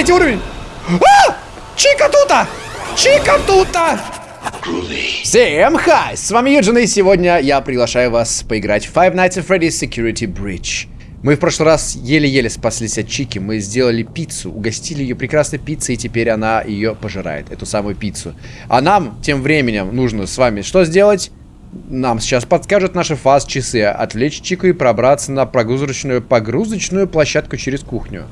третий уровень. А! Чика тута! Чика тута! Всем хай! С вами Юджин, и сегодня я приглашаю вас поиграть в Five Nights at Freddy's Security Breach. Мы в прошлый раз еле-еле спаслись от Чики, мы сделали пиццу, угостили ее прекрасной пиццей, и теперь она ее пожирает, эту самую пиццу. А нам, тем временем, нужно с вами что сделать? Нам сейчас подскажут наши фаз-часы, отвлечь Чику и пробраться на прогрузочную, погрузочную площадку через кухню.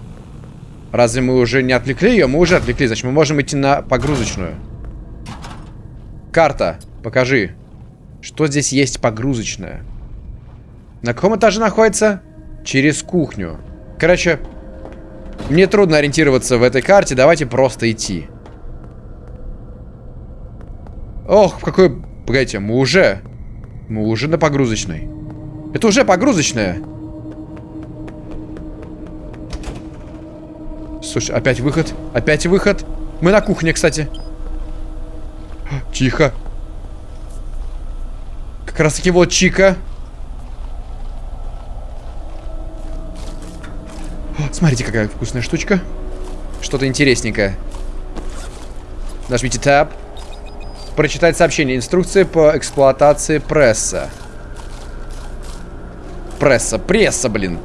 Разве мы уже не отвлекли ее? Мы уже отвлекли, значит мы можем идти на погрузочную. Карта, покажи. Что здесь есть погрузочная? На каком этаже находится? Через кухню. Короче, мне трудно ориентироваться в этой карте. Давайте просто идти. Ох, какой... Погодите, мы уже... Мы уже на погрузочной. Это уже погрузочная. Слушай, опять выход. Опять выход. Мы на кухне, кстати. Тихо. Как раз таки вот Чика. Смотрите, какая вкусная штучка. Что-то интересненькое. Нажмите Tab. Прочитать сообщение. Инструкция по эксплуатации пресса. Пресса. Пресса, блин.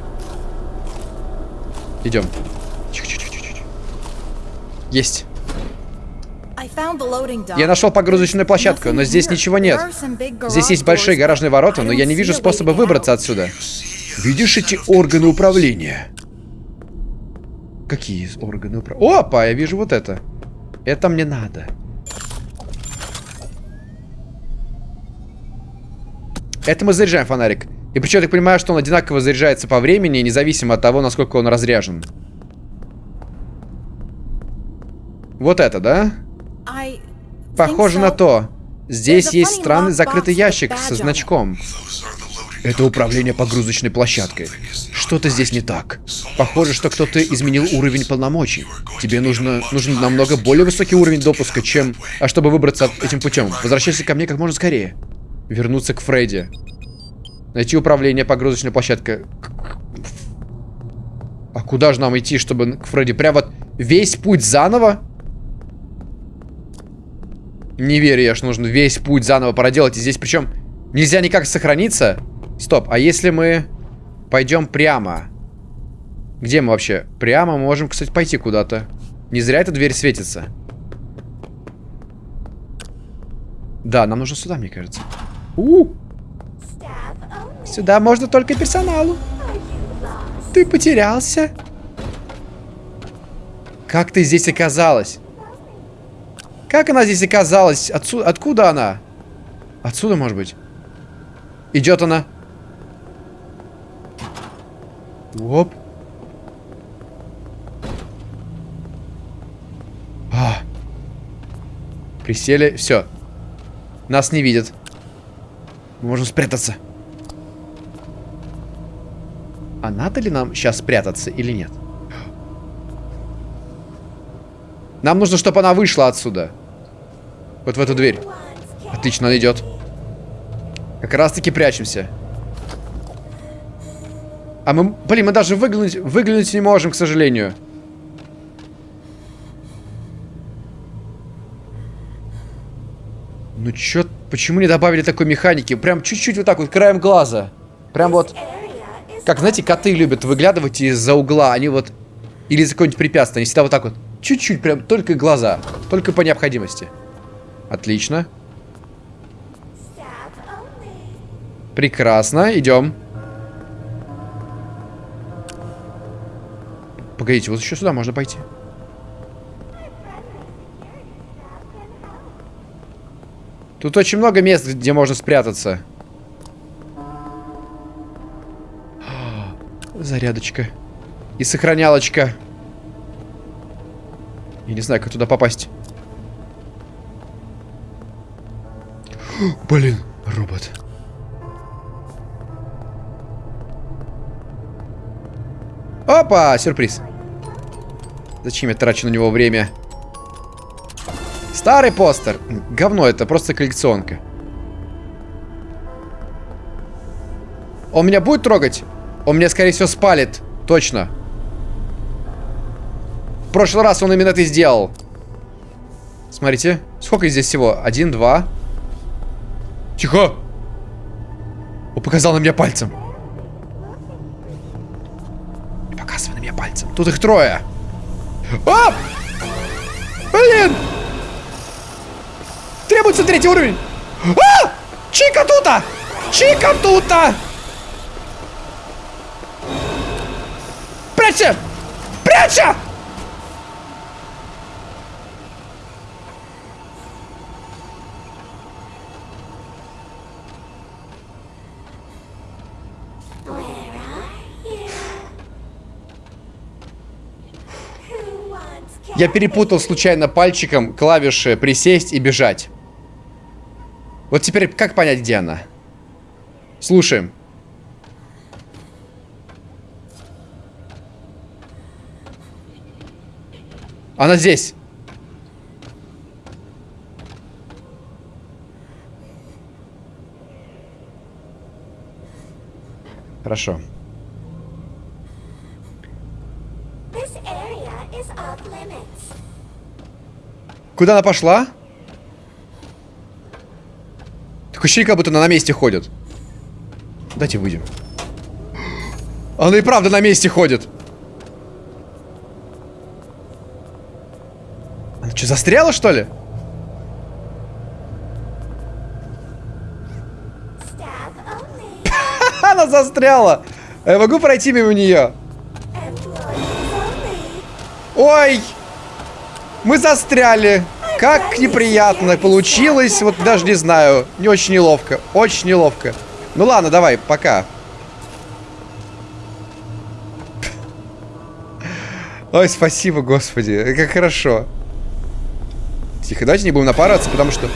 Идем. Есть. Я нашел погрузочную площадку, но здесь ничего нет. Здесь есть большие гаражные ворота, но я не вижу способа выбраться отсюда. Видишь эти органы управления? Какие органы управления? Опа, я вижу вот это. Это мне надо. Это мы заряжаем фонарик. И причем я так понимаю, что он одинаково заряжается по времени, независимо от того, насколько он разряжен. Вот это, да? Похоже на то. Здесь есть странный закрытый ящик со значком. Это управление погрузочной площадкой. Что-то здесь не так. Похоже, что кто-то изменил уровень полномочий. Тебе нужно, нужен намного более высокий уровень допуска, чем... А чтобы выбраться этим путем, возвращайся ко мне как можно скорее. Вернуться к Фредди. Найти управление погрузочной площадкой. А куда же нам идти, чтобы к Фредди? Прям вот весь путь заново? Не верю я, что нужно весь путь заново проделать. И здесь причем нельзя никак сохраниться. Стоп, а если мы пойдем прямо? Где мы вообще? Прямо мы можем, кстати, пойти куда-то. Не зря эта дверь светится. Да, нам нужно сюда, мне кажется. У, -у. Сюда можно только персоналу. Ты потерялся? Как ты здесь оказалась? Как она здесь оказалась? Отсюда, откуда она? Отсюда, может быть? Идет она. Оп. А. Присели. Все. Нас не видят. Мы можем спрятаться. А надо ли нам сейчас спрятаться или нет? Нам нужно, чтобы она вышла отсюда. Вот в эту дверь. Отлично, она идет. Как раз таки прячемся. А мы, блин, мы даже выглянуть, выглянуть не можем, к сожалению. Ну чё, почему не добавили такой механики? Прям чуть-чуть вот так вот, краем глаза. Прям вот, как, знаете, коты любят выглядывать из-за угла. Они вот, или из-за какого-нибудь препятствия. Они всегда вот так вот, чуть-чуть, прям только глаза. Только по необходимости. Отлично. Прекрасно, идем. Погодите, вот еще сюда можно пойти. Тут очень много мест, где можно спрятаться. Зарядочка. И сохранялочка. Я не знаю, как туда попасть. Блин, робот. Опа, сюрприз. Зачем я трачу на него время? Старый постер. Говно, это просто коллекционка. Он меня будет трогать? Он меня, скорее всего, спалит. Точно. прошлый раз он именно это сделал. Смотрите, сколько здесь всего? Один, два. Тихо! Он показал на меня пальцем. Показывай на меня пальцем. Тут их трое. А! Блин! Требуется третий уровень. А! Чика тута! Чика тута! Прячься! Прячься! Я перепутал случайно пальчиком клавиши присесть и бежать. Вот теперь как понять, где она? Слушаем. Она здесь. Хорошо. Куда она пошла? Такое ощущение, как будто она на месте ходит. Давайте выйдем. Она и правда на месте ходит. Она что, застряла, что ли? Она застряла. Я могу пройти мимо нее? Ой! Мы застряли. Как неприятно получилось. Вот даже не знаю. Не очень неловко. Очень неловко. Ну ладно, давай, пока. Ой, спасибо, господи. Как хорошо. Тихо, давайте не будем напарываться, потому что...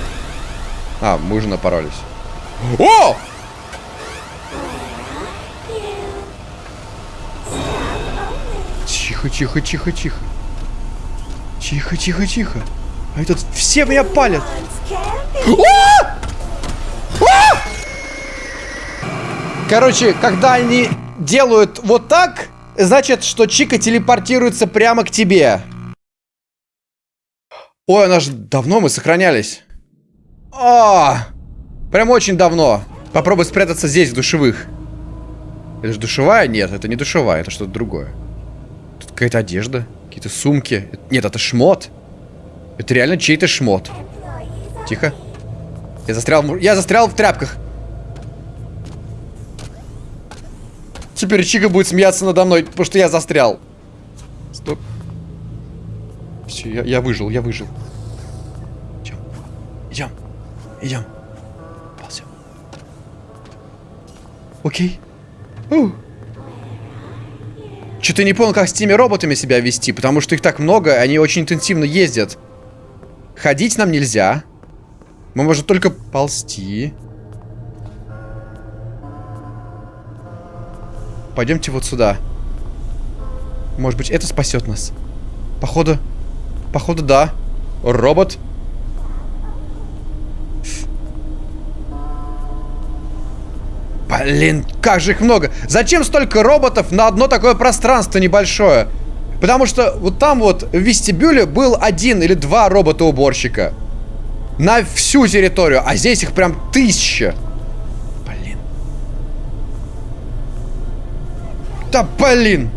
А, мы уже напоролись. О! Тихо, тихо, тихо, тихо. Тихо, тихо, тихо. Они тут все меня палят. Короче, когда они делают вот так, значит, что Чика телепортируется прямо к тебе. Ой, она же давно мы сохранялись. А, прям очень давно. Попробуй спрятаться здесь, в душевых. Это же душевая? Нет, это не душевая, это что-то другое. Тут какая-то одежда. Какие-то сумки. Нет, это шмот. Это реально чей-то шмот. Тихо. Я застрял, я застрял в тряпках. Теперь Чика будет смеяться надо мной, потому что я застрял. Стоп. Все, я, я выжил, я выжил. Идем. Идем. Идем. Ползем. Окей. Ух. Что-то не понял, как с теми роботами себя вести, потому что их так много, они очень интенсивно ездят. Ходить нам нельзя. Мы можем только ползти. Пойдемте вот сюда. Может быть, это спасет нас. Походу, походу, да. Робот. Блин, как же их много. Зачем столько роботов на одно такое пространство небольшое? Потому что вот там вот в вестибюле был один или два робота-уборщика. На всю территорию. А здесь их прям тысяча. Блин. Да блин.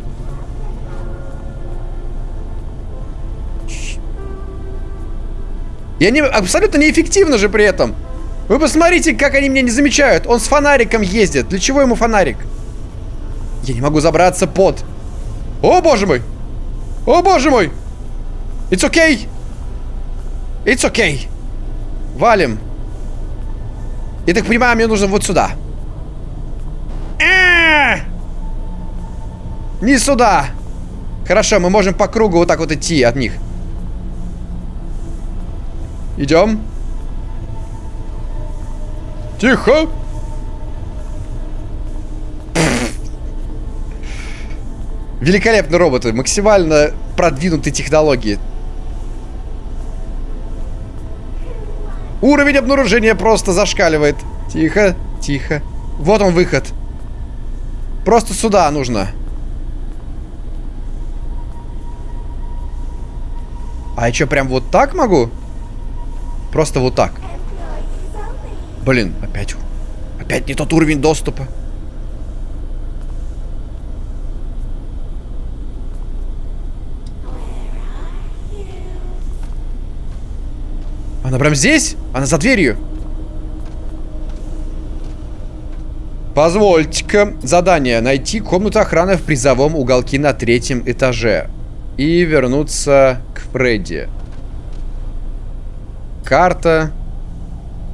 И они абсолютно неэффективны же при этом. Вы посмотрите, как они меня не замечают. Он с фонариком ездит. Для чего ему фонарик? Я не могу забраться под. О, боже мой! О, боже мой! It's okay! It's okay! Валим. Я так понимаю, мне нужно вот сюда. -а! Не сюда! Хорошо, мы можем по кругу вот так вот идти от них. Идем. Тихо! Великолепные роботы, максимально продвинутые технологии. Уровень обнаружения просто зашкаливает. Тихо, тихо. Вот он выход. Просто сюда нужно. А я что, прям вот так могу? Просто вот так. Блин, опять... Опять не тот уровень доступа. Она прям здесь? Она за дверью. Позвольте-ка. Задание. Найти комнату охраны в призовом уголке на третьем этаже. И вернуться к Фредди. Карта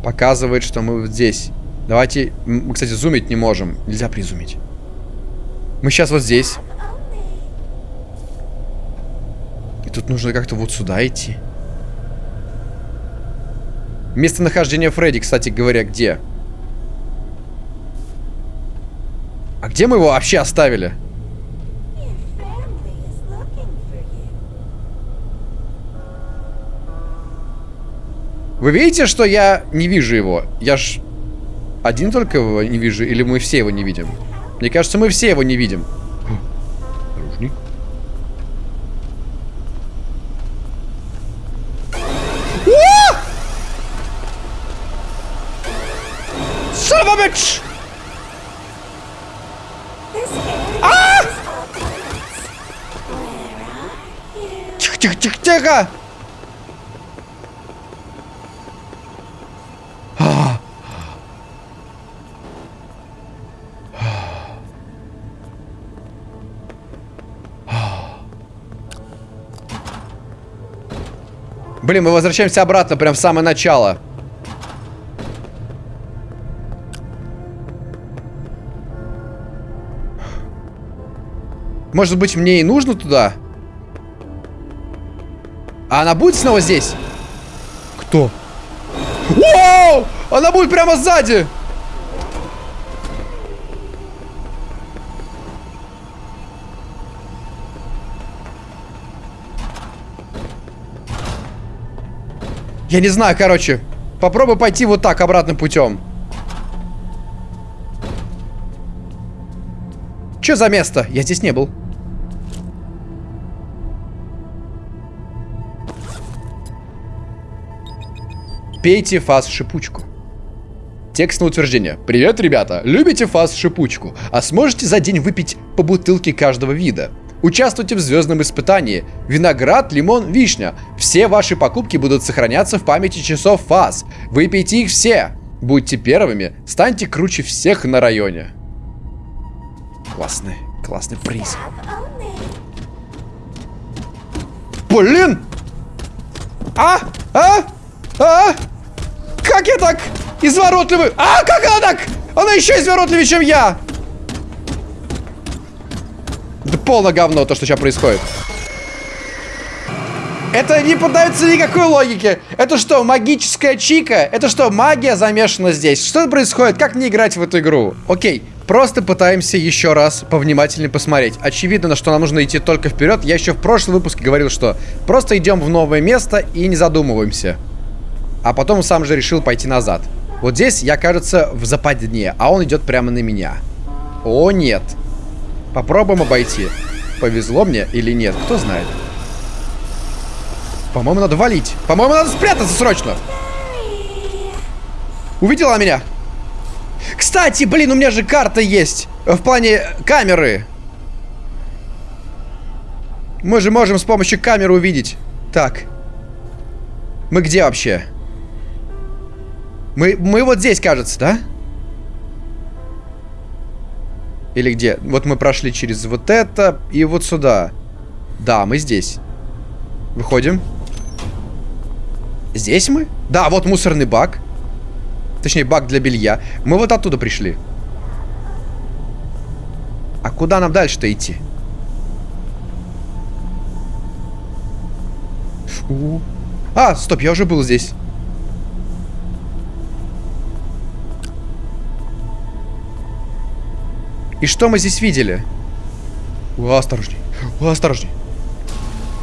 показывает, что мы здесь. Давайте... Мы, кстати, зумить не можем. Нельзя призумить. Мы сейчас вот здесь. И тут нужно как-то вот сюда идти. Местонахождение Фредди, кстати говоря, где? А где мы его вообще оставили? Вы видите, что я не вижу его? Я ж один только его не вижу, или мы все его не видим? Мне кажется, мы все его не видим. Осторожней. Son of Блин, мы возвращаемся обратно, прям в самое начало. Может быть, мне и нужно туда? А она будет снова здесь? Кто? Вау! Она будет прямо сзади! Я не знаю, короче. Попробуй пойти вот так, обратным путем. Что за место? Я здесь не был. Пейте фаз-шипучку. Текст на утверждение. Привет, ребята! Любите фаз-шипучку? А сможете за день выпить по бутылке каждого вида? Участвуйте в звездном испытании. Виноград, лимон, вишня. Все ваши покупки будут сохраняться в памяти часов фаз. Выпейте их все. Будьте первыми. Станьте круче всех на районе. Классный, классный приз. Блин! А? А? А? Как я так изворотливый? А, как она так? Она еще изворотливее, чем я. Полное говно, то, что сейчас происходит. Это не поддается никакой логике. Это что, магическая чика? Это что, магия замешана здесь? Что происходит? Как мне играть в эту игру? Окей, просто пытаемся еще раз повнимательнее посмотреть. Очевидно, что нам нужно идти только вперед. Я еще в прошлом выпуске говорил, что просто идем в новое место и не задумываемся. А потом сам же решил пойти назад. Вот здесь я, кажется, в западне, а он идет прямо на меня. О, нет. Попробуем обойти. Повезло мне или нет, кто знает. По-моему, надо валить. По-моему, надо спрятаться срочно. Увидела меня? Кстати, блин, у меня же карта есть. В плане камеры. Мы же можем с помощью камеры увидеть. Так. Мы где вообще? Мы, мы вот здесь, кажется, да? Или где? Вот мы прошли через вот это и вот сюда. Да, мы здесь. Выходим. Здесь мы? Да, вот мусорный бак. Точнее, бак для белья. Мы вот оттуда пришли. А куда нам дальше-то идти? А, стоп, я уже был здесь. И что мы здесь видели? О, осторожней. О, осторожней.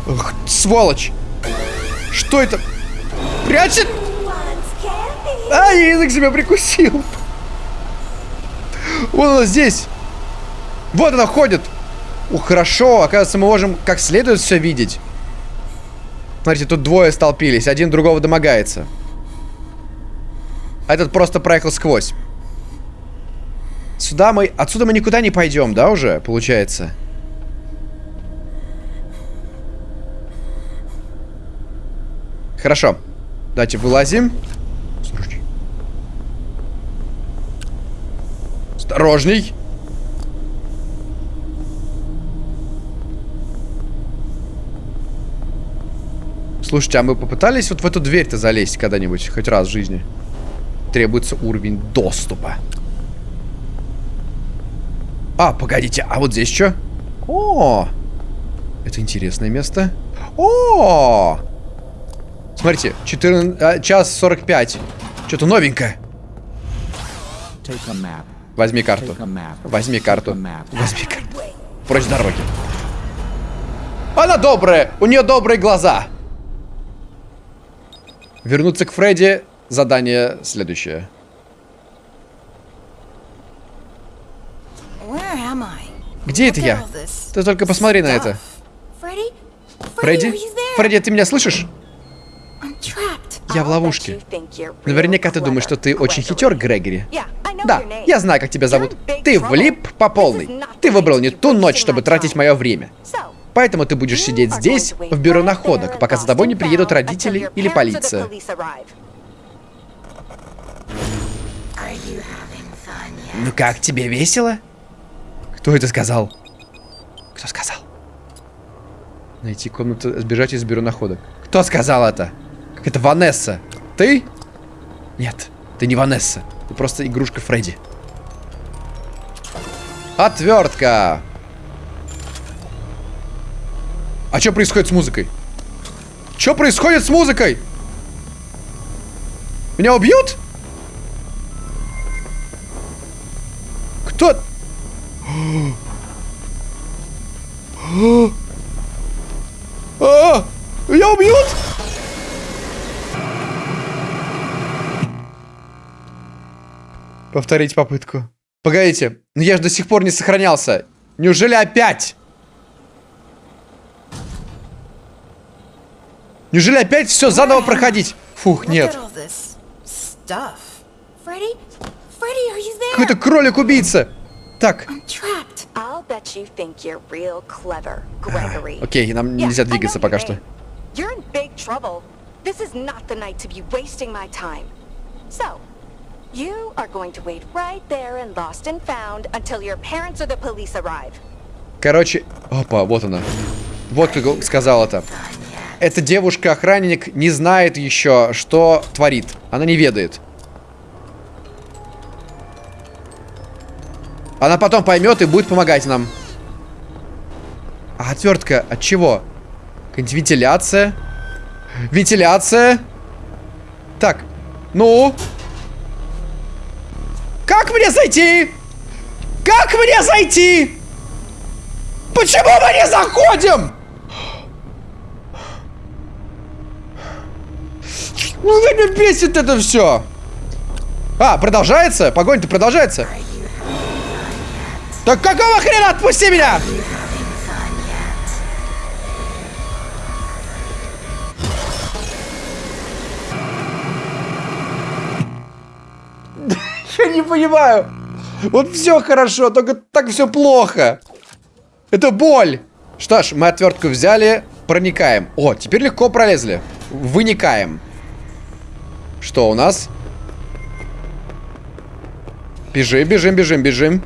Ох, сволочь. Что это? Прячет? А, я язык себя прикусил. Вот она здесь. Вот она ходит. О, хорошо. Оказывается, мы можем как следует все видеть. Смотрите, тут двое столпились, один другого домогается. А этот просто проехал сквозь. Сюда мы... Отсюда мы никуда не пойдем, да, уже, получается? Хорошо. Давайте вылазим. Осторожней. Осторожней. Слушайте, а мы попытались вот в эту дверь-то залезть когда-нибудь? Хоть раз в жизни? Требуется уровень доступа. А, погодите, а вот здесь что? О, это интересное место. О, смотрите, 14, а, час 45. Что-то новенькое. Возьми карту. Возьми карту. Возьми карту. Прочь дороги. Она добрая. У нее добрые глаза. Вернуться к Фредди. Задание следующее. Где это я? Ты только посмотри на это. Фредди? Фредди, ты меня слышишь? Я в ловушке. Наверняка ты думаешь, что ты очень хитер, Грегори. Да, я знаю, как тебя зовут. Ты влип по полной. Ты выбрал не ту ночь, чтобы тратить мое время. Поэтому ты будешь сидеть здесь, в бюро находок, пока за тобой не приедут родители или полиция. Ну как, тебе весело? Кто это сказал? Кто сказал? Найти комнату, сбежать из бюро находок. Кто сказал это? Как это Ванесса? Ты? Нет, ты не Ванесса. Ты просто игрушка Фредди. Отвертка. А что происходит с музыкой? Что происходит с музыкой? Меня убьют? Кто? А, меня убьют? Повторить попытку. Погодите, но я же до сих пор не сохранялся. Неужели опять? Неужели опять все заново проходить? Фух, нет. Какой-то кролик-убийца. Так. Окей, нам нельзя двигаться пока что. You are going to wait right there and lost and found until your parents or the police arrive. Короче, опа, вот она. Вот как сказал это эта девушка-охранник не знает еще, что творит. Она не ведает. Она потом поймет и будет помогать нам. А отвертка от чего? Вентиляция. Вентиляция. Так, ну. Как мне зайти? Как мне зайти? Почему мы не заходим? Ну, меня бесит это все. А, продолжается? Погонь-то продолжается. Так какого хрена? Отпусти меня! Я не понимаю. Вот все хорошо, только так все плохо. Это боль. Что ж, мы отвертку взяли, проникаем. О, теперь легко пролезли. Выникаем. Что у нас? Бежим, бежим, бежим, бежим.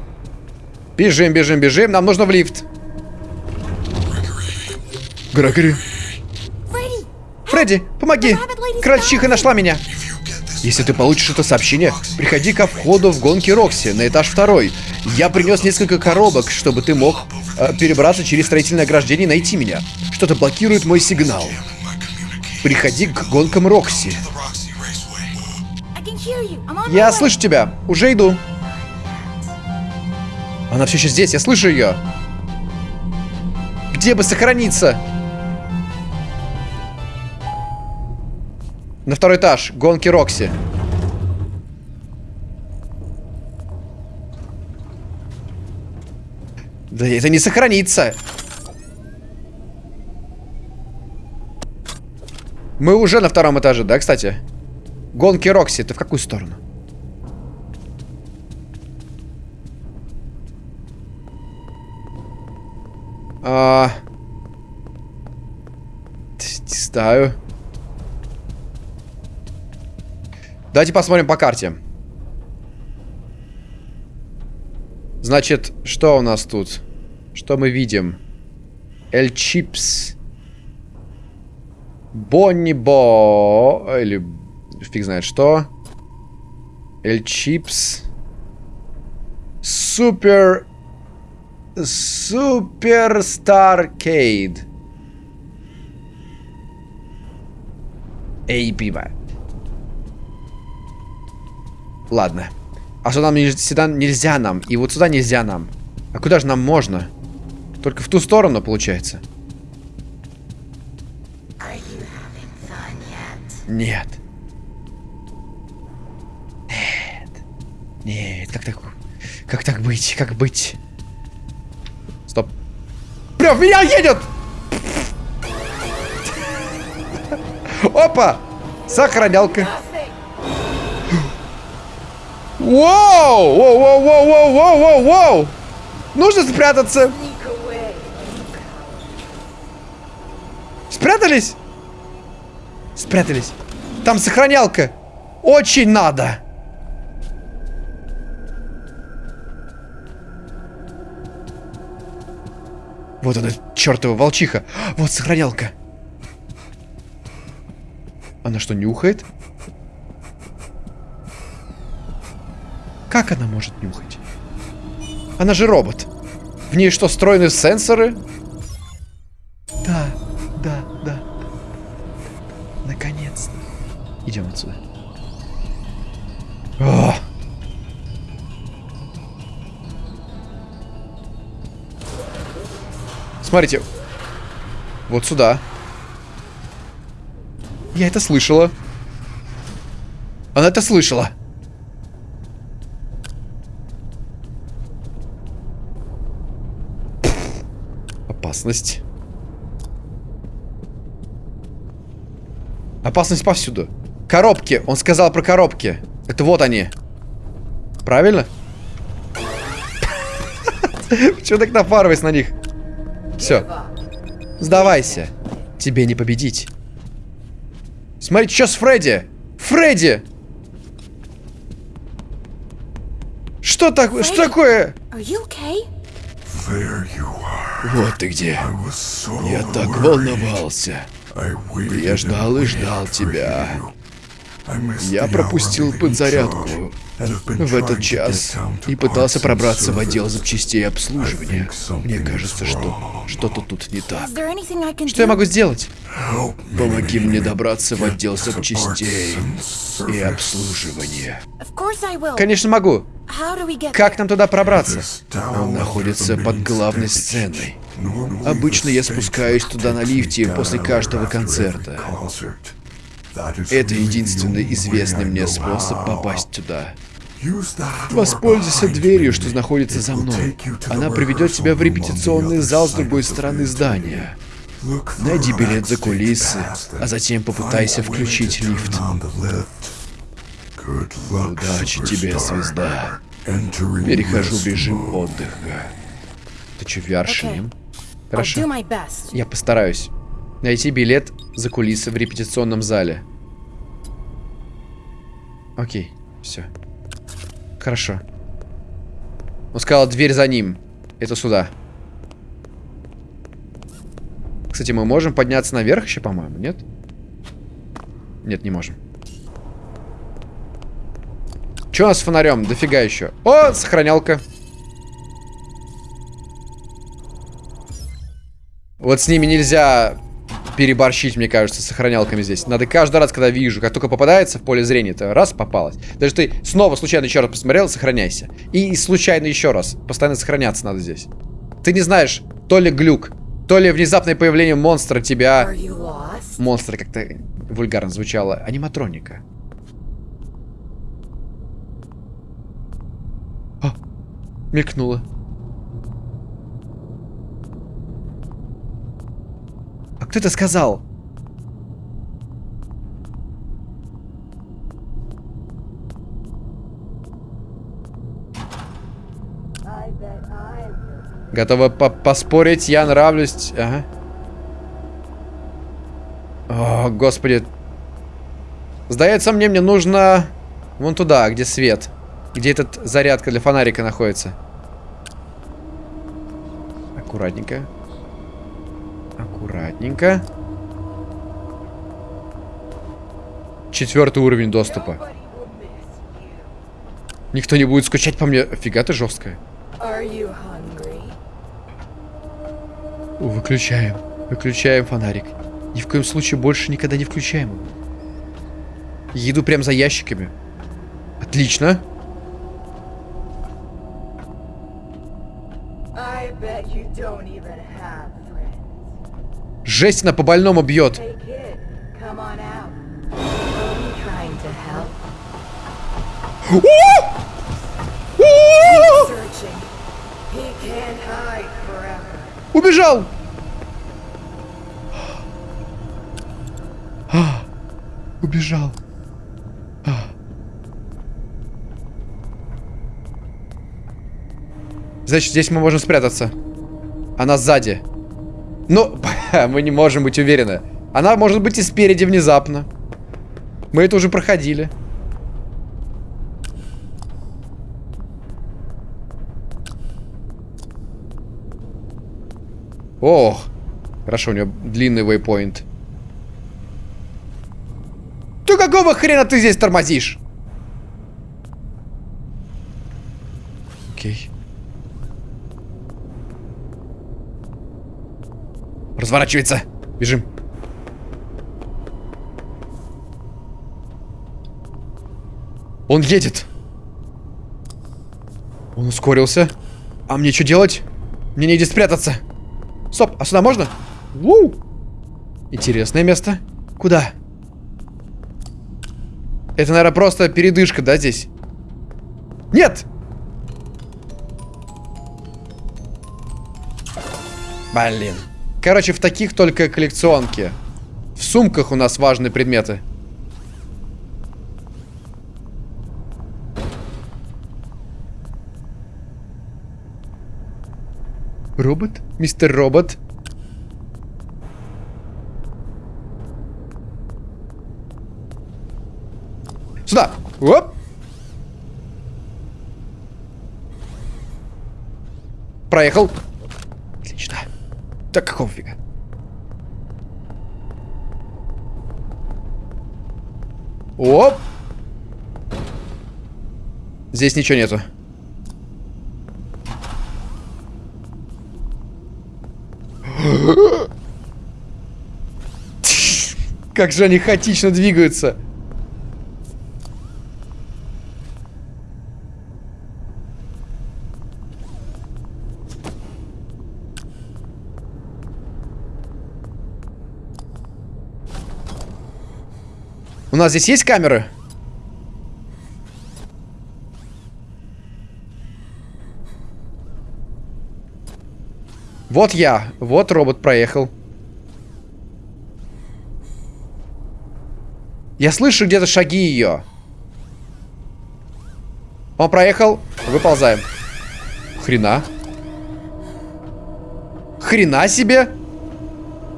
Бежим, бежим, бежим. Нам нужно в лифт. Грегори. Фредди, помоги. Крольчиха нашла меня. Если ты получишь это сообщение, приходи ко входу в гонки Рокси на этаж второй. Я принес несколько коробок, чтобы ты мог э, перебраться через строительное ограждение и найти меня. Что-то блокирует мой сигнал. Приходи к гонкам Рокси. Я слышу тебя. Уже иду. Она все еще здесь. Я слышу ее. Где бы сохраниться? На второй этаж. Гонки Рокси. Да это не сохранится. Мы уже на втором этаже, да, кстати? Гонки Рокси, ты в какую сторону? А... Не знаю. Давайте посмотрим по карте. Значит, что у нас тут? Что мы видим? Эль Чипс. Бонни Бо... Или фиг знает что. Эль Чипс. Супер... Супер Старкейд. Эй, пиво. Ладно. А что нам сюда нельзя нам? И вот сюда нельзя нам. А куда же нам можно? Только в ту сторону, получается. Нет. Нет. Нет, как так... Как так быть? Как быть? Стоп. Бля, в меня едет! Опа! Сохранялка. Воу! Воу, воу, воу, воу, воу, воу, воу! Нужно спрятаться. Спрятались? Спрятались. Там сохранялка. Очень надо. Вот она, чертова волчиха. Вот сохранялка. Она что, нюхает? Как она может нюхать? Она же робот. В ней что, встроены сенсоры? Смотрите. Вот сюда. Я это слышала. Она это слышала. Опасность. Опасность повсюду. Коробки. Он сказал про коробки. Это вот они. Правильно? Чего так напарываясь на них? Все. Сдавайся. Тебе не победить. Смотрите, что с Фредди? Фредди! Что, так, что такое? Вот ты где. Я так волновался. Я ждал и ждал тебя. Я пропустил подзарядку в этот час и пытался пробраться в отдел запчастей обслуживания. Мне кажется, что что-то тут не так. Что я могу сделать? Помоги мне добраться в отдел запчастей и обслуживания. Конечно могу. Как нам туда пробраться? Он находится под главной сценой. Обычно я спускаюсь туда на лифте после каждого концерта. Это единственный известный мне способ попасть туда. Воспользуйся дверью, что находится за мной. Она приведет тебя в репетиционный зал с другой стороны здания. Найди билет за кулисы, а затем попытайся включить лифт. Удачи тебе, звезда. Перехожу в режим отдыха. Ты что, VR шлем? Хорошо. Я постараюсь. Найти билет за кулисы в репетиционном зале. Окей, все. Хорошо. Он сказал, дверь за ним. Это сюда. Кстати, мы можем подняться наверх еще, по-моему, нет? Нет, не можем. Что у нас с фонарем? Дофига еще. О, сохранялка. Вот с ними нельзя переборщить, мне кажется, с сохранялками здесь. Надо каждый раз, когда вижу, как только попадается в поле зрения, то раз попалась. Даже ты снова случайно еще раз посмотрел, сохраняйся. И случайно еще раз. Постоянно сохраняться надо здесь. Ты не знаешь, то ли глюк, то ли внезапное появление монстра тебя... Монстра как-то вульгарно звучало. Аниматроника. О, мелькнуло. Кто это сказал? Готова по поспорить, я нравлюсь. Ага. О, господи. Сдается мне, мне нужно... Вон туда, где свет. Где этот зарядка для фонарика находится. Аккуратненько. Аккуратненько. Четвертый уровень доступа. Никто не будет скучать по мне. Фига ты жесткая. Выключаем. Выключаем фонарик. Ни в коем случае больше никогда не включаем. Еду прям за ящиками. Отлично. Жесть, она по больному бьет. Убежал! А, убежал. А. Значит, здесь мы можем спрятаться. Она сзади. Но мы не можем быть уверены. Она может быть и спереди внезапно. Мы это уже проходили. Ох, хорошо, у нее длинный вейпоинт. Ты какого хрена ты здесь тормозишь? Окей. Разворачивается. Бежим. Он едет. Он ускорился. А мне что делать? Мне негде спрятаться. Стоп, а сюда можно? Ву! Интересное место. Куда? Это, наверное, просто передышка, да, здесь? Нет! Блин. Короче, в таких только коллекционки. В сумках у нас важные предметы. Робот? Мистер Робот? Сюда! Оп! Проехал. Какого? Оп! Здесь ничего нету. Как же они хаотично двигаются. Нас здесь есть камеры? Вот я. Вот робот проехал. Я слышу где-то шаги ее. Он проехал. Выползаем. Хрена. Хрена себе.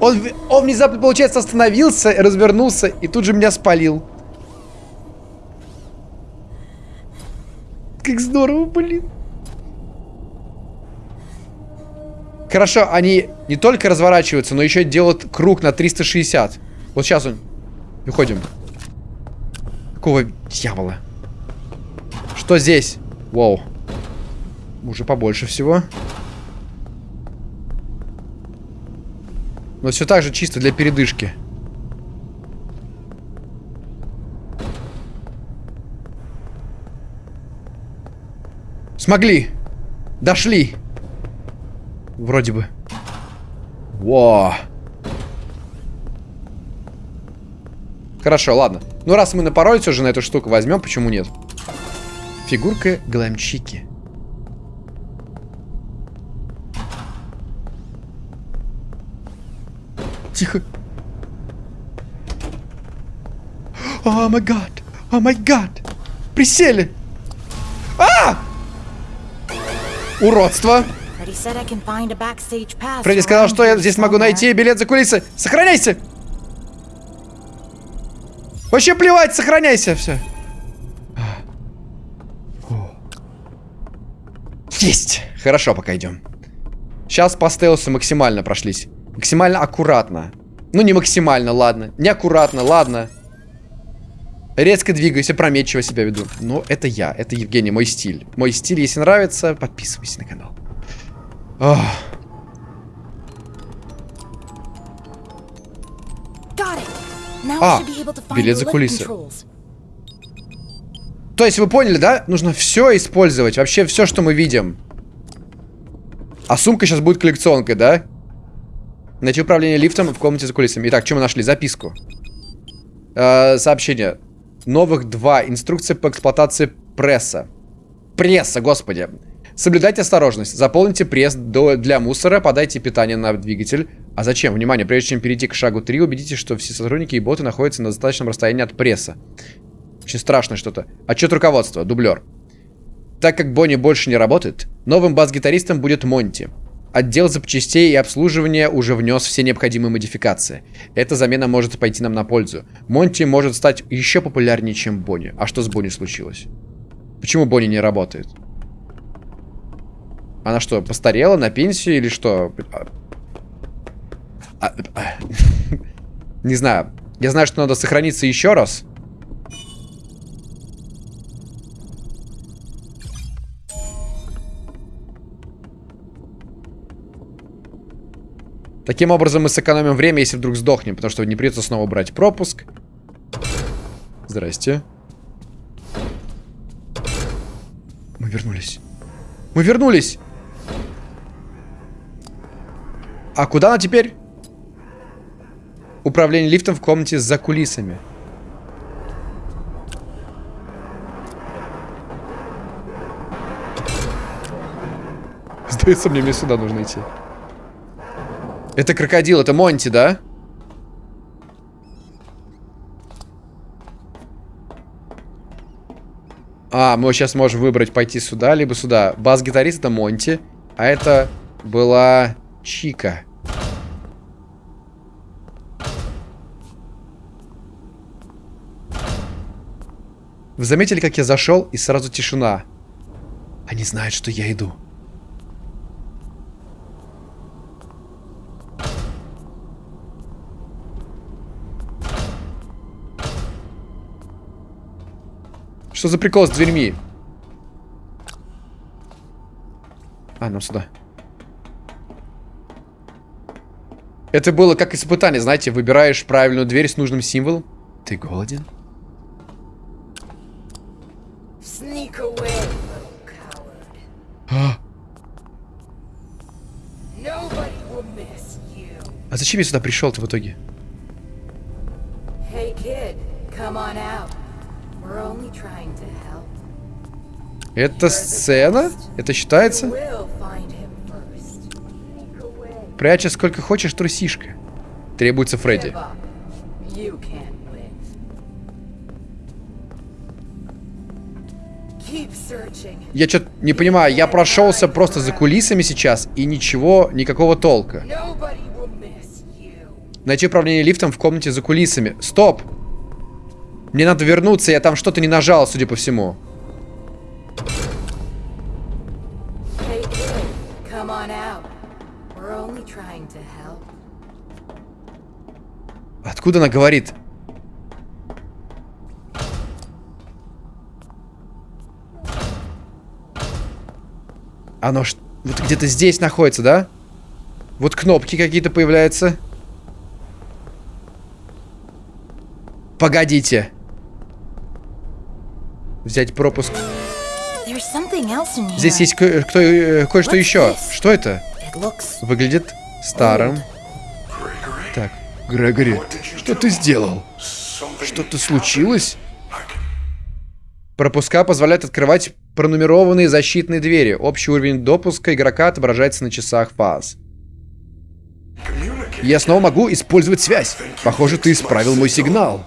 Он, он внезапно, получается, остановился, развернулся и тут же меня спалил. Как здорово, блин. Хорошо, они не только разворачиваются, но еще делают круг на 360. Вот сейчас он... Выходим. Какого дьявола? Что здесь? Вау. Уже побольше всего. Но все так же чисто для передышки. Смогли. Дошли. Вроде бы. Во. Хорошо, ладно. Ну, раз мы напоролись уже на эту штуку, возьмем, почему нет? Фигурка глэмчики. Тихо. О май гад. О май гад. Присели. А! Уродство. Фредди сказал, что я здесь могу найти билет за кулисы. Сохраняйся! Вообще плевать, сохраняйся, все. Есть! Хорошо, пока идем. Сейчас по стелсу максимально прошлись. Максимально аккуратно. Ну, не максимально, ладно. Не аккуратно, ладно. Резко двигаюсь, опрометчиво себя веду. Но это я, это Евгений, мой стиль. Мой стиль, если нравится, подписывайся на канал. Ох. А, билет за кулисы. То есть вы поняли, да? Нужно все использовать. Вообще все, что мы видим. А сумка сейчас будет коллекционкой, да? Найти управление лифтом в комнате за кулисами. Итак, что мы нашли? Записку. Э, сообщение. Новых два. Инструкция по эксплуатации пресса. Пресса, господи. Соблюдайте осторожность. Заполните пресс до, для мусора, подайте питание на двигатель. А зачем? Внимание, прежде чем перейти к шагу 3, убедитесь, что все сотрудники и боты находятся на достаточном расстоянии от пресса. Очень страшно что-то. Отчет руководства, дублер. Так как Бонни больше не работает, новым бас-гитаристом будет Монти. Отдел запчастей и обслуживания уже внес все необходимые модификации. Эта замена может пойти нам на пользу. Монти может стать еще популярнее, чем Бонни. А что с Бонни случилось? Почему Бонни не работает? Она что, постарела на пенсию или что? А, а, не знаю. Я знаю, что надо сохраниться еще раз. Таким образом мы сэкономим время, если вдруг сдохнем, потому что не придется снова брать пропуск. Здрасте. Мы вернулись. Мы вернулись! А куда она теперь? Управление лифтом в комнате за кулисами. Сдается мне, мне сюда нужно идти. Это крокодил, это Монти, да? А, мы сейчас можем выбрать пойти сюда, либо сюда. Бас-гитарист это Монти, а это была Чика. Вы заметили, как я зашел, и сразу тишина? Они знают, что я иду. Что за прикол с дверьми? А, нам сюда. Это было как испытание, знаете, выбираешь правильную дверь с нужным символом. Ты голоден? А. а зачем я сюда пришел-то в итоге? Hey kid, come on Это сцена? Это считается? Пряча сколько хочешь, трусишка. Требуется Фредди. Я что-то не понимаю, я прошелся просто за кулисами сейчас, и ничего, никакого толка. Найти управление лифтом в комнате за кулисами. Стоп! Мне надо вернуться, я там что-то не нажал, судя по всему. Откуда она говорит? Оно ж... вот где-то здесь находится, да? Вот кнопки какие-то появляются. Погодите. Взять пропуск. Здесь есть э, кое-что еще. Что это? Выглядит старым. Так, Грегори, что ты сделал? Что-то случилось? Пропуска позволяют открывать пронумерованные защитные двери. Общий уровень допуска игрока отображается на часах фаз. Я снова могу использовать связь. Похоже, ты исправил мой сигнал.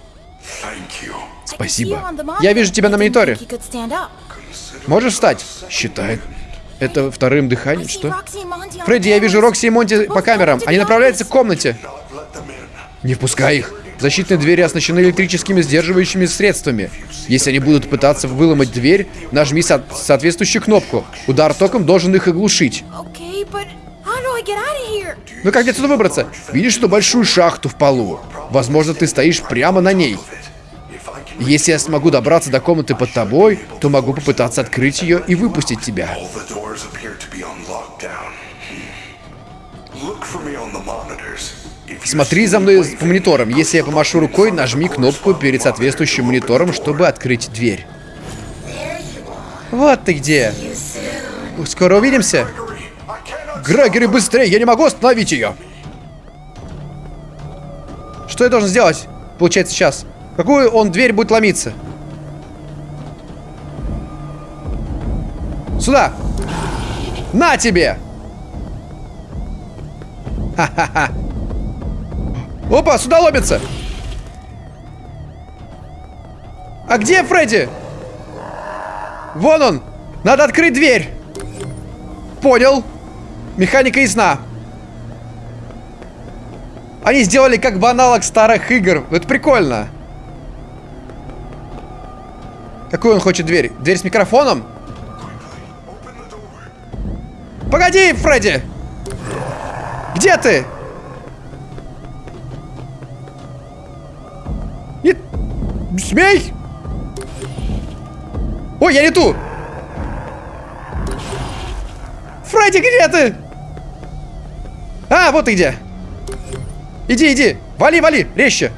Спасибо. Я вижу тебя на мониторе. Можешь встать? Считает. Это вторым дыханием, что? Фредди, я вижу Рокси и Монти по камерам. Они направляются к комнате. Не впускай их. Защитные двери оснащены электрическими сдерживающими средствами. Если они будут пытаться выломать дверь, нажми со соответствующую кнопку. Удар током должен их оглушить. Ну как отсюда выбраться? Видишь эту большую шахту в полу? Возможно, ты стоишь прямо на ней. Если я смогу добраться до комнаты под тобой, то могу попытаться открыть ее и выпустить тебя. Смотри за мной по мониторам. Если я помашу рукой, нажми кнопку перед соответствующим монитором, чтобы открыть дверь. Вот ты где. Скоро увидимся. Грегори, быстрее! Я не могу остановить ее! Что я должен сделать? Получается сейчас. Какую он дверь будет ломиться? Сюда! На тебе! Ха-ха-ха! Опа, сюда ломится! А где Фредди? Вон он! Надо открыть дверь! Понял. Механика ясна. Они сделали как бы аналог старых игр. Это прикольно. Какую он хочет дверь? Дверь с микрофоном? Погоди, Фредди! Где ты? Нет! Смей! Ой, я не ту! Фредди, где ты? А, вот ты где. Иди, иди. Вали, вали, резче.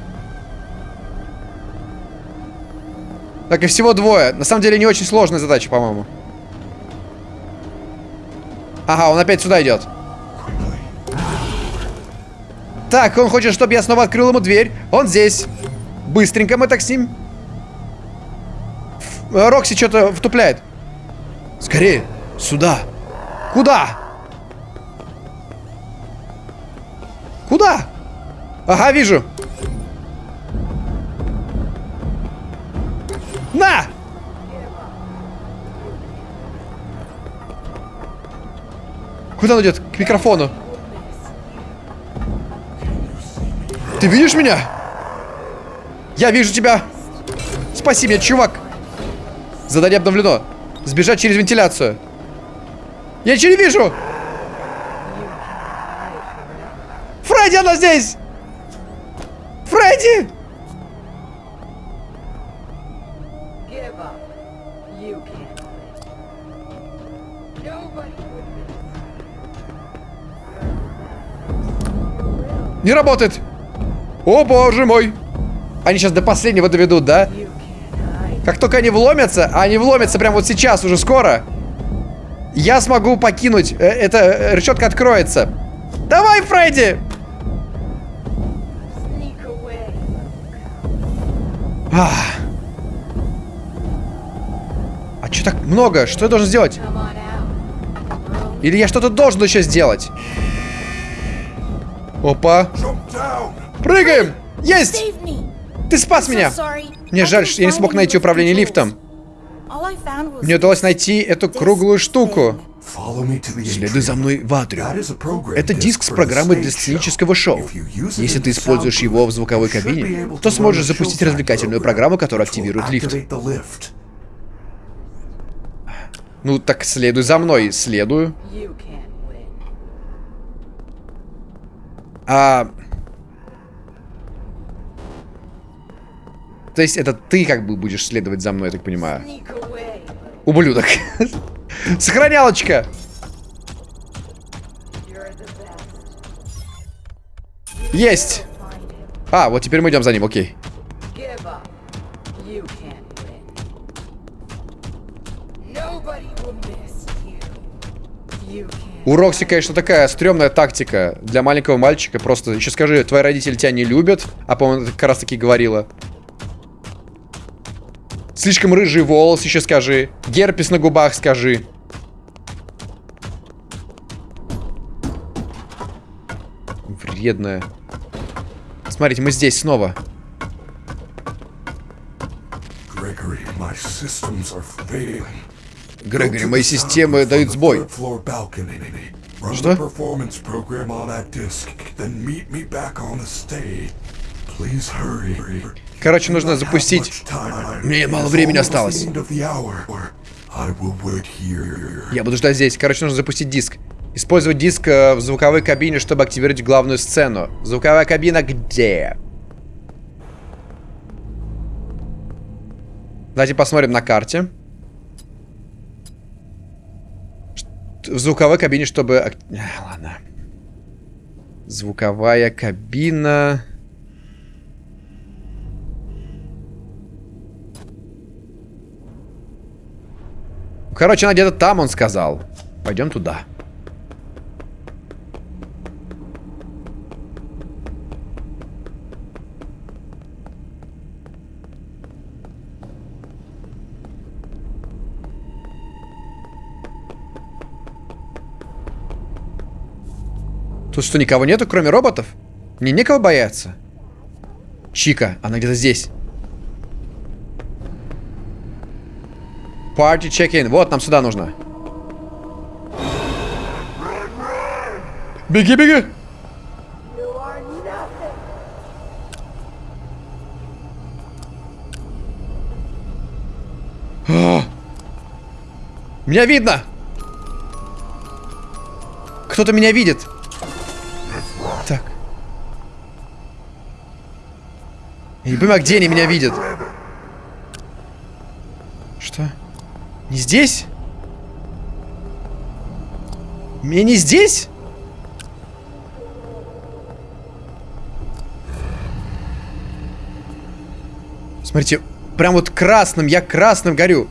Так, и всего двое. На самом деле не очень сложная задача, по-моему. Ага, он опять сюда идет. Так, он хочет, чтобы я снова открыл ему дверь. Он здесь. Быстренько мы так с ним. Рокси что-то втупляет. Скорее, сюда. Куда? Куда? Ага, вижу. На! Куда он идет? К микрофону. Ты видишь меня? Я вижу тебя. Спаси меня, чувак. Задание обновлено. Сбежать через вентиляцию. Я ничего не вижу. Фредди, она здесь! Фредди! Не работает! О, боже мой! Они сейчас до последнего доведут, да? Как только они вломятся, а они вломятся прямо вот сейчас, уже скоро, я смогу покинуть. Э, эта э, решетка откроется. Давай, Фредди! А, а что так много? Что я должен сделать? Или я что-то должен еще сделать? Опа. Прыгаем! Есть! Ты спас меня! Мне жаль, что я не смог найти управление лифтом. Мне удалось найти эту круглую штуку. Следуй за мной в Атриум. Это диск с программой для сценического шоу. Если ты используешь его в звуковой кабине, то сможешь запустить развлекательную программу, которая активирует лифт. Ну, так следуй за мной. Следую. А... То есть это ты как бы будешь следовать за мной, я так понимаю. Ублюдок. Сохранялочка. Есть. А, вот теперь мы идем за ним, окей. У Рокси, конечно, такая стрёмная тактика для маленького мальчика. Просто еще скажи, твои родители тебя не любят. А, по-моему, как раз таки говорила. Слишком рыжий волос еще скажи. Герпес на губах скажи. Вредная. Смотрите, мы здесь снова. Грегори, мои системы дают сбой. Что? Короче, нужно запустить. Мне мало времени осталось. Я буду ждать здесь. Короче, нужно запустить диск. Использовать диск э, в звуковой кабине, чтобы активировать главную сцену. Звуковая кабина где? Давайте посмотрим на карте. В звуковой кабине, чтобы... А, ладно. Звуковая кабина... Короче, она где-то там, он сказал. Пойдем туда. Тут что, никого нету, кроме роботов? Мне некого бояться. Чика, она где-то здесь. Party check-in. Вот, нам сюда нужно. Беги, беги! А! Меня видно! Кто-то меня видит. Я не понимаю, где они меня видят. Что? Не здесь? Меня не здесь? Смотрите, прям вот красным, я красным горю.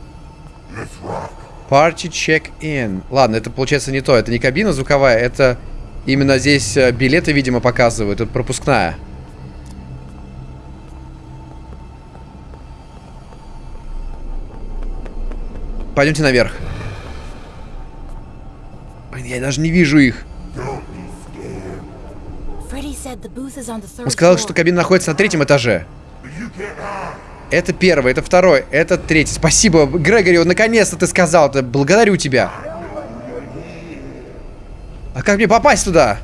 Party check-in. Ладно, это получается не то. Это не кабина звуковая, это именно здесь э, билеты, видимо, показывают. Это пропускная. Пойдемте наверх. Блин, я даже не вижу их. Он сказал, что кабина находится на третьем этаже. Это первый, это второй, это третий. Спасибо, Грегори, наконец-то ты сказал это. Благодарю тебя. А как мне попасть туда?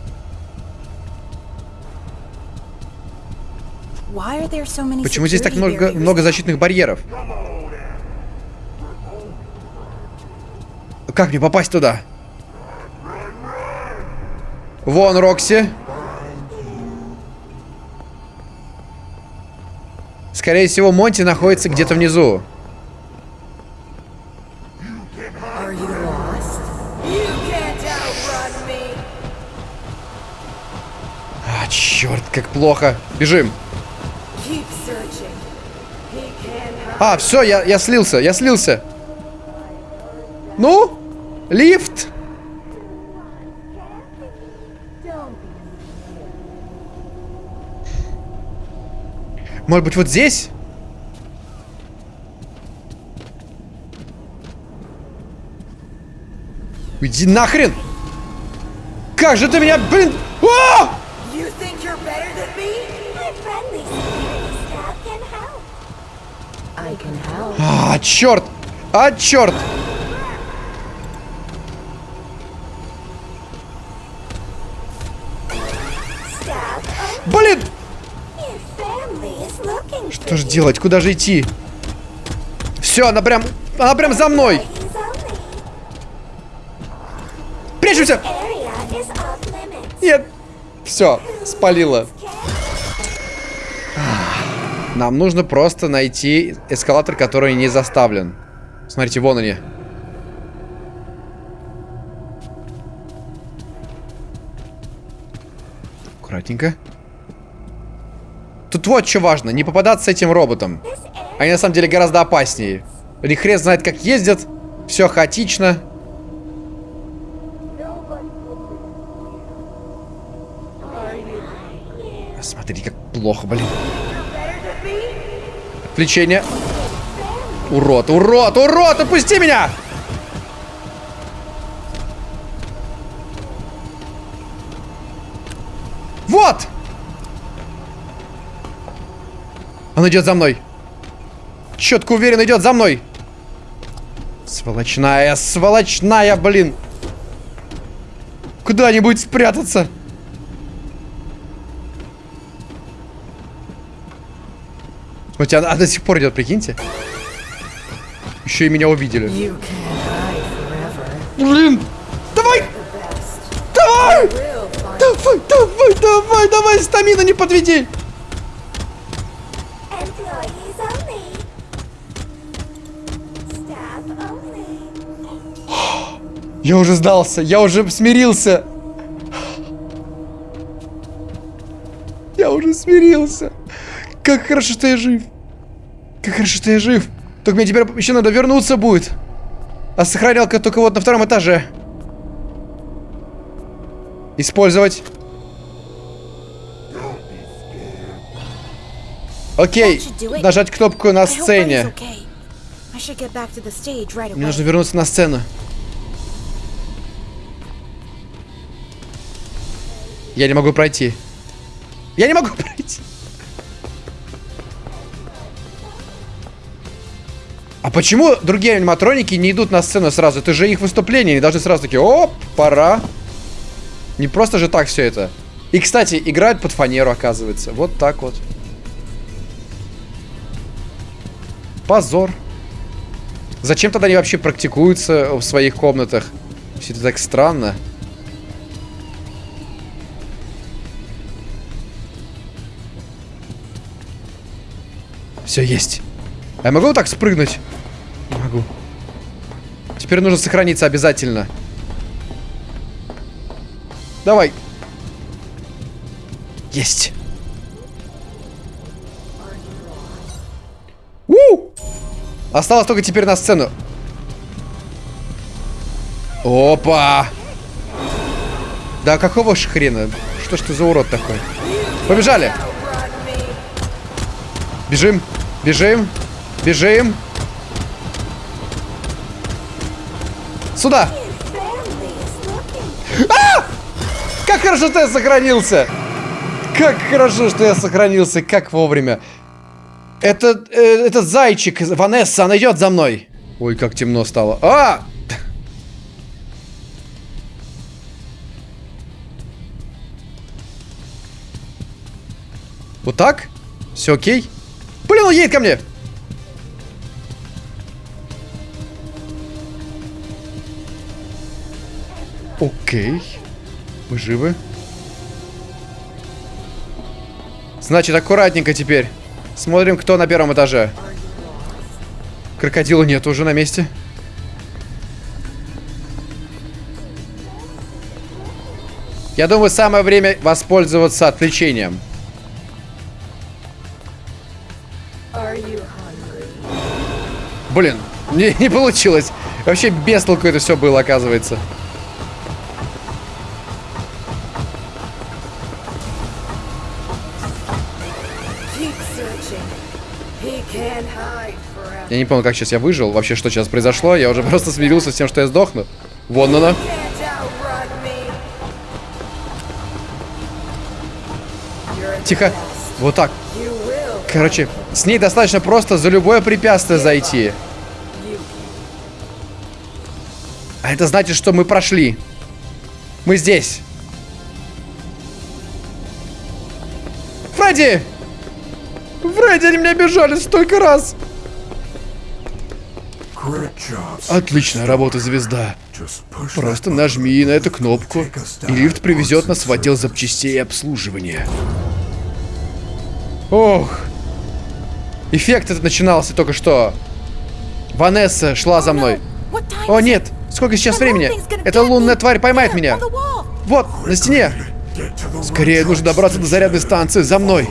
Почему здесь так много, много защитных барьеров? Как мне попасть туда? Вон, Рокси. Скорее всего, Монти находится где-то внизу. А, черт, как плохо. Бежим. А, все, я, я слился, я слился. Ну? Лифт! Может быть, вот здесь? Иди нахрен! Как же ты меня, блин! О! А, черт! А, черт! Блин! Что же делать? Куда же идти? Все, она прям... Она прям за мной! Прячемся! Нет! Все, спалила. Нам нужно просто найти эскалатор, который не заставлен. Смотрите, вон они. Аккуратненько. Тут вот что важно, не попадаться с этим роботом. Они на самом деле гораздо опаснее. Или знает, как ездят. Все хаотично. Смотри, как плохо, блин. Отвлечение. Урод, урод, урод, отпусти меня! Вот! Он идет за мной. Четко уверен, идет за мной. Сволочная, сволочная, блин. Куда-нибудь спрятаться. У тебя она до сих пор идет, прикиньте. Еще и меня увидели. Блин! Давай! Давай! Давай, давай, давай, давай, стамина не подведи! Я уже сдался, я уже смирился. Я уже смирился. Как хорошо, что я жив. Как хорошо, что я жив. Только мне теперь еще надо вернуться будет. А сохранялка только вот на втором этаже. Использовать. Окей, нажать кнопку на сцене. Мне нужно вернуться на сцену. Я не могу пройти. Я не могу пройти. А почему другие аниматроники не идут на сцену сразу? Это же их выступление. Они должны сразу такие, оп, пора. Не просто же так все это. И, кстати, играют под фанеру, оказывается. Вот так вот. Позор. Зачем тогда они вообще практикуются в своих комнатах? Все это так странно. Все, есть. А я могу вот так спрыгнуть? Могу. Теперь нужно сохраниться обязательно. Давай. Есть. У! Осталось только теперь на сцену. Опа! Да какого ж хрена? Что ж ты за урод такой? Побежали! Бежим, бежим, бежим. Сюда! Looking. Как хорошо, что я сохранился! Как хорошо, что я сохранился, как вовремя. Это, э, это зайчик, Ванесса, она идет за мной. Ой, как темно стало. А! Вот так? Все окей? Блин, он едет ко мне! Окей. Мы живы. Значит, аккуратненько теперь. Смотрим, кто на первом этаже. Крокодила нет уже на месте. Я думаю, самое время воспользоваться отвлечением. Блин, не, не получилось. Вообще без толку это все было, оказывается. Я не помню, как сейчас я выжил. Вообще, что сейчас произошло. Я уже просто смирился с тем, что я сдохну. Вон она. Тихо. Вот так. Короче, с ней достаточно просто за любое препятствие зайти. А это значит, что мы прошли. Мы здесь. Фредди! Фредди, они меня бежали столько раз. Отличная работа, звезда. Просто нажми на эту кнопку, и лифт привезет нас в отдел запчастей и обслуживания. Ох. Эффект этот начинался только что. Ванесса шла за мной. О нет, сколько сейчас времени? Эта лунная тварь поймает меня. Вот, на стене. Скорее нужно добраться до зарядной станции. За мной.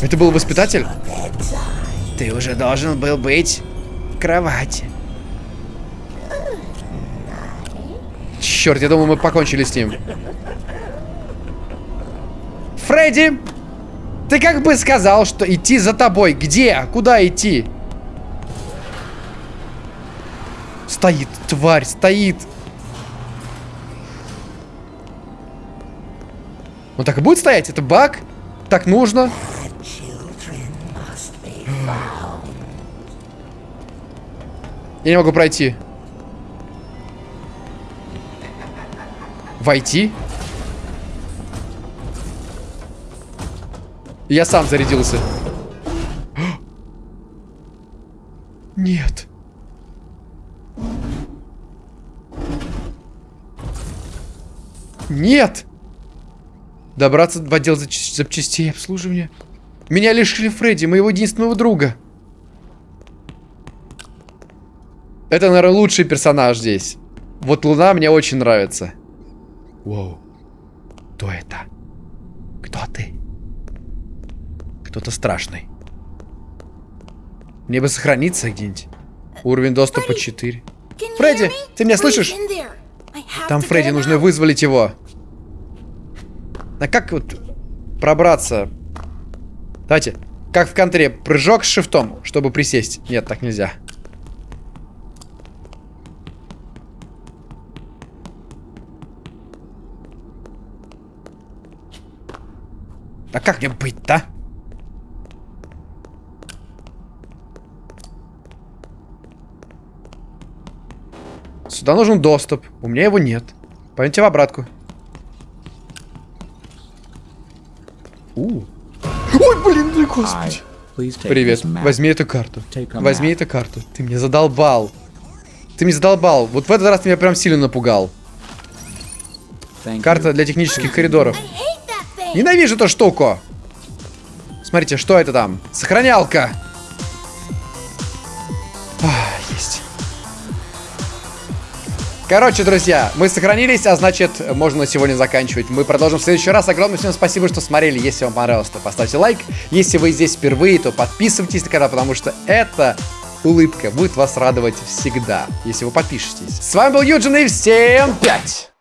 Это был воспитатель? Ты уже должен был быть в кровати. Черт, я думал, мы покончили с ним. Фредди, ты как бы сказал, что идти за тобой. Где? Куда идти? Стоит, тварь, стоит. Он так и будет стоять? Это баг? Так нужно? Я не могу пройти. Войти? Я сам зарядился. Нет. Нет! Добраться в отдел запчастей и обслуживания. Меня лишили Фредди, моего единственного друга. Это, наверное, лучший персонаж здесь. Вот Луна мне очень нравится. Воу. Кто это? Кто ты? Кто-то страшный. Мне бы сохраниться где-нибудь. Уровень доступа 4. Фредди, hear me? ты меня слышишь? Там Фредди, нужно вызволить его. А как вот пробраться? Давайте. Как в контре, прыжок с шифтом, чтобы присесть. Нет, так нельзя. А как мне быть-то? Сюда нужен доступ. У меня его нет. Пойдемте в обратку. У. Ой, блин, и господи. Привет. Возьми эту карту. Возьми эту карту. Ты меня задолбал. Ты меня задолбал. Вот в этот раз ты меня прям сильно напугал. Карта для технических коридоров. Ненавижу эту штуку. Смотрите, что это там? Сохранялка. Ах. Короче, друзья, мы сохранились, а значит, можно на сегодня заканчивать. Мы продолжим в следующий раз. Огромное всем спасибо, что смотрели. Если вам понравилось, то поставьте лайк. Если вы здесь впервые, то подписывайтесь на канал, потому что эта улыбка будет вас радовать всегда, если вы подпишетесь. С вами был Юджин и всем пять!